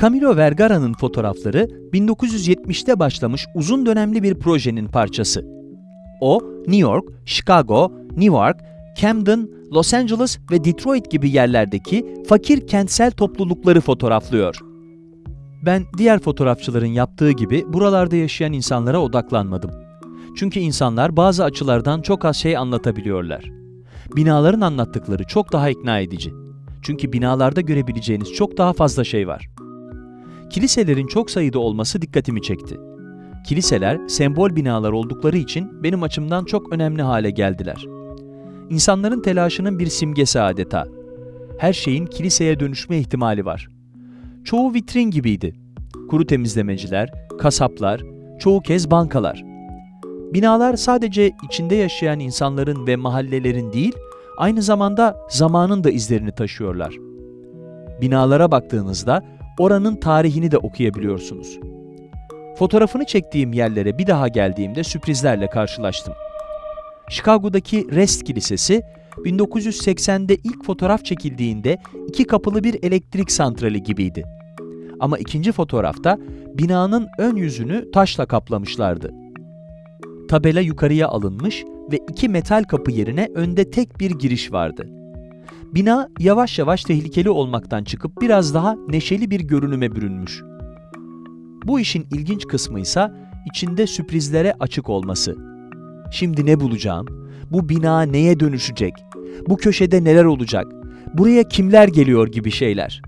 Camilo Vergara'nın fotoğrafları 1970'te başlamış uzun dönemli bir projenin parçası. O, New York, Chicago, Newark, Camden, Los Angeles ve Detroit gibi yerlerdeki fakir kentsel toplulukları fotoğraflıyor. Ben diğer fotoğrafçıların yaptığı gibi buralarda yaşayan insanlara odaklanmadım. Çünkü insanlar bazı açılardan çok az şey anlatabiliyorlar. Binaların anlattıkları çok daha ikna edici. Çünkü binalarda görebileceğiniz çok daha fazla şey var. Kiliselerin çok sayıda olması dikkatimi çekti. Kiliseler sembol binalar oldukları için benim açımdan çok önemli hale geldiler. İnsanların telaşının bir simgesi adeta. Her şeyin kiliseye dönüşme ihtimali var. Çoğu vitrin gibiydi. Kuru temizlemeciler, kasaplar, çoğu kez bankalar. Binalar sadece içinde yaşayan insanların ve mahallelerin değil, aynı zamanda zamanın da izlerini taşıyorlar. Binalara baktığınızda oranın tarihini de okuyabiliyorsunuz. Fotoğrafını çektiğim yerlere bir daha geldiğimde sürprizlerle karşılaştım. Chicago'daki Rest Kilisesi, 1980'de ilk fotoğraf çekildiğinde iki kapılı bir elektrik santrali gibiydi. Ama ikinci fotoğrafta binanın ön yüzünü taşla kaplamışlardı. Tabela yukarıya alınmış ve iki metal kapı yerine önde tek bir giriş vardı. Bina yavaş yavaş tehlikeli olmaktan çıkıp biraz daha neşeli bir görünüme bürünmüş. Bu işin ilginç kısmı ise içinde sürprizlere açık olması. Şimdi ne bulacağım? Bu bina neye dönüşecek? Bu köşede neler olacak? Buraya kimler geliyor gibi şeyler.